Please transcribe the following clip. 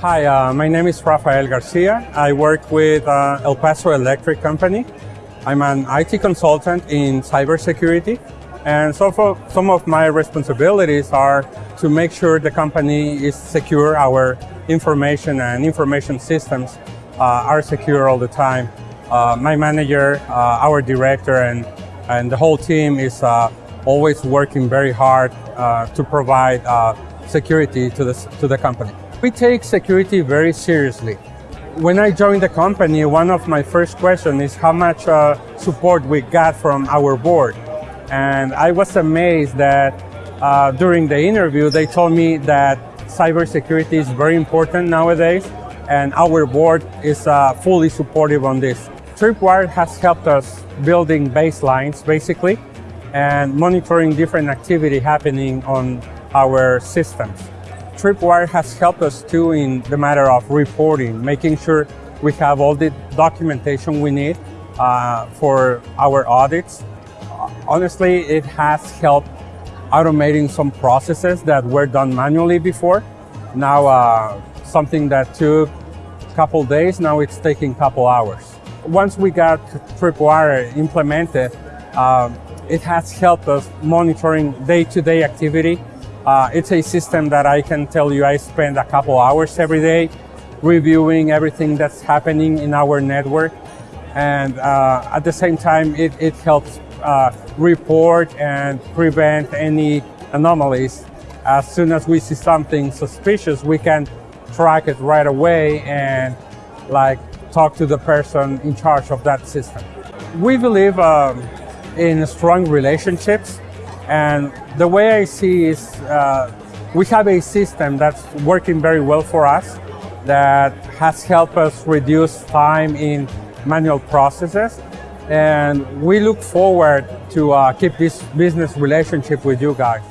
Hi, uh, my name is Rafael Garcia. I work with uh, El Paso Electric Company. I'm an IT consultant in cybersecurity. And so for some of my responsibilities are to make sure the company is secure, our information and information systems uh, are secure all the time. Uh, my manager, uh, our director, and, and the whole team is uh, always working very hard to provide security to the, to the company. We take security very seriously. When I joined the company, one of my first questions is how much uh, support we got from our board. And I was amazed that uh, during the interview, they told me that cybersecurity is very important nowadays, and our board is uh, fully supportive on this. Tripwire has helped us building baselines, basically, and monitoring different activity happening on our systems. Tripwire has helped us too in the matter of reporting, making sure we have all the documentation we need uh, for our audits. Honestly, it has helped automating some processes that were done manually before. Now, uh, something that took a couple days, now it's taking a couple hours. Once we got Tripwire implemented, uh, it has helped us monitoring day-to-day -day activity uh, it's a system that I can tell you I spend a couple hours every day reviewing everything that's happening in our network. And uh, at the same time, it, it helps uh, report and prevent any anomalies. As soon as we see something suspicious, we can track it right away and like talk to the person in charge of that system. We believe um, in strong relationships and the way I see is uh, we have a system that's working very well for us that has helped us reduce time in manual processes. And we look forward to uh, keep this business relationship with you guys.